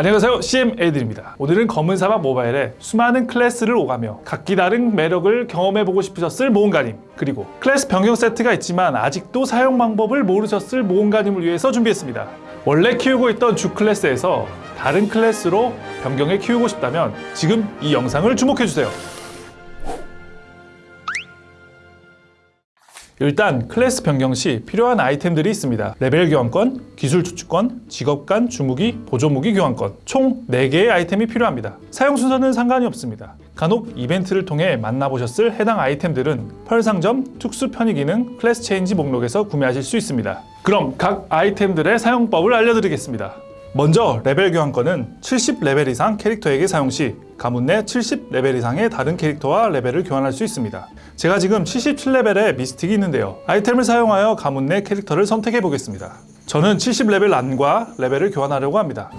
안녕하세요. CM 에이든입니다. 오늘은 검은 사막 모바일에 수많은 클래스를 오가며 각기 다른 매력을 경험해보고 싶으셨을 모험가님 그리고 클래스 변경 세트가 있지만 아직도 사용 방법을 모르셨을 모험가님을 위해서 준비했습니다. 원래 키우고 있던 주 클래스에서 다른 클래스로 변경해 키우고 싶다면 지금 이 영상을 주목해주세요 일단 클래스 변경 시 필요한 아이템들이 있습니다. 레벨 교환권, 기술 추출권, 직업 간 주무기, 보조 무기 교환권 총 4개의 아이템이 필요합니다. 사용 순서는 상관이 없습니다. 간혹 이벤트를 통해 만나보셨을 해당 아이템들은 펄상점, 특수 편의 기능, 클래스 체인지 목록에서 구매하실 수 있습니다. 그럼 각 아이템들의 사용법을 알려드리겠습니다. 먼저 레벨 교환권은 70레벨 이상 캐릭터에게 사용 시 가문 내 70레벨 이상의 다른 캐릭터와 레벨을 교환할 수 있습니다. 제가 지금 77레벨의 미스틱이 있는데요. 아이템을 사용하여 가문 내 캐릭터를 선택해 보겠습니다. 저는 70레벨 란과 레벨을 교환하려고 합니다.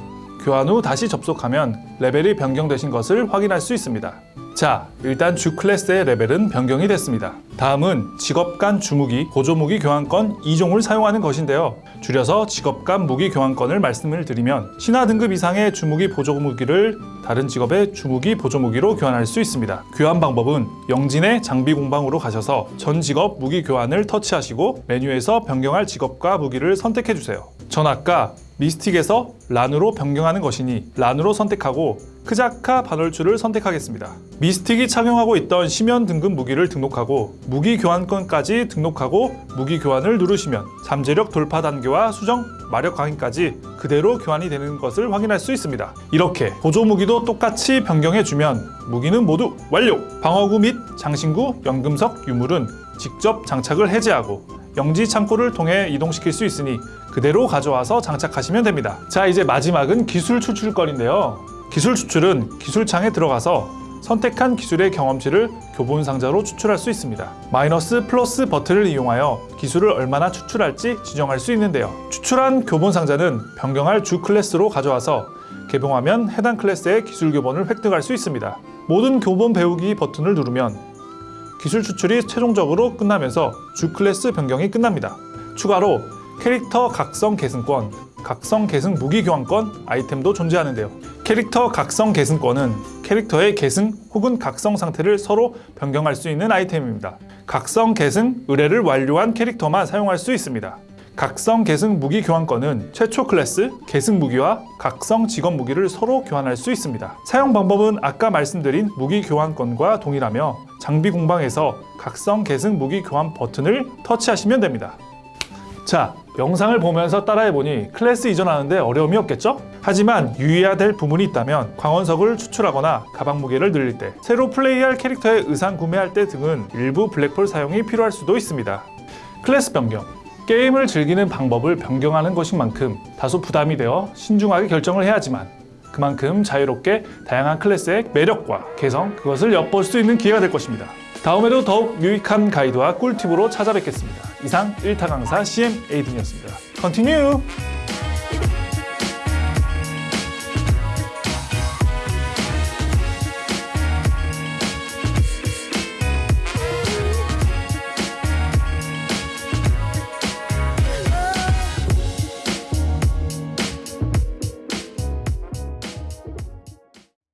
교환 후 다시 접속하면 레벨이 변경되신 것을 확인할 수 있습니다. 자, 일단 주 클래스의 레벨은 변경이 됐습니다. 다음은 직업 간 주무기, 보조무기 교환권 2종을 사용하는 것인데요. 줄여서 직업 간 무기 교환권을 말씀을 드리면 신화 등급 이상의 주무기 보조무기를 다른 직업의 주무기 보조무기로 교환할 수 있습니다. 교환 방법은 영진의 장비 공방으로 가셔서 전 직업 무기 교환을 터치하시고 메뉴에서 변경할 직업과 무기를 선택해 주세요. 전 아까 미스틱에서 란으로 변경하는 것이니 란으로 선택하고 크자카 반월추를 선택하겠습니다. 미스틱이 착용하고 있던 심연 등급 무기를 등록하고 무기 교환권까지 등록하고 무기 교환을 누르시면 잠재력 돌파 단계와 수정 마력 강인까지 그대로 교환이 되는 것을 확인할 수 있습니다. 이렇게 보조 무기도 똑같이 변경해주면 무기는 모두 완료! 방어구 및 장신구, 연금석, 유물은 직접 장착을 해제하고 영지 창고를 통해 이동시킬 수 있으니 그대로 가져와서 장착하시면 됩니다. 자 이제 마지막은 기술 추출권인데요. 기술 추출은 기술창에 들어가서 선택한 기술의 경험치를 교본 상자로 추출할 수 있습니다. 마이너스 플러스 버튼을 이용하여 기술을 얼마나 추출할지 지정할 수 있는데요. 추출한 교본 상자는 변경할 주 클래스로 가져와서 개봉하면 해당 클래스의 기술 교본을 획득할 수 있습니다. 모든 교본 배우기 버튼을 누르면 기술 추출이 최종적으로 끝나면서 주 클래스 변경이 끝납니다. 추가로 캐릭터 각성 계승권, 각성 계승 무기 교환권 아이템도 존재하는데요. 캐릭터 각성 계승권은 캐릭터의 계승 혹은 각성 상태를 서로 변경할 수 있는 아이템입니다. 각성 계승 의뢰를 완료한 캐릭터만 사용할 수 있습니다. 각성 계승 무기 교환권은 최초 클래스, 계승 무기와 각성 직업 무기를 서로 교환할 수 있습니다. 사용 방법은 아까 말씀드린 무기 교환권과 동일하며 장비 공방에서 각성 계승 무기 교환 버튼을 터치하시면 됩니다. 자, 영상을 보면서 따라해보니 클래스 이전하는데 어려움이 없겠죠? 하지만 유의해야 될 부분이 있다면 광원석을 추출하거나 가방 무게를 늘릴 때 새로 플레이할 캐릭터의 의상 구매할 때 등은 일부 블랙펄 사용이 필요할 수도 있습니다. 클래스 변경 게임을 즐기는 방법을 변경하는 것인 만큼 다소 부담이 되어 신중하게 결정을 해야 하지만 그만큼 자유롭게 다양한 클래스의 매력과 개성 그것을 엿볼 수 있는 기회가 될 것입니다. 다음에도 더욱 유익한 가이드와 꿀팁으로 찾아뵙겠습니다. 이상 1타 강사 CM 에이든이었습니다. Continue!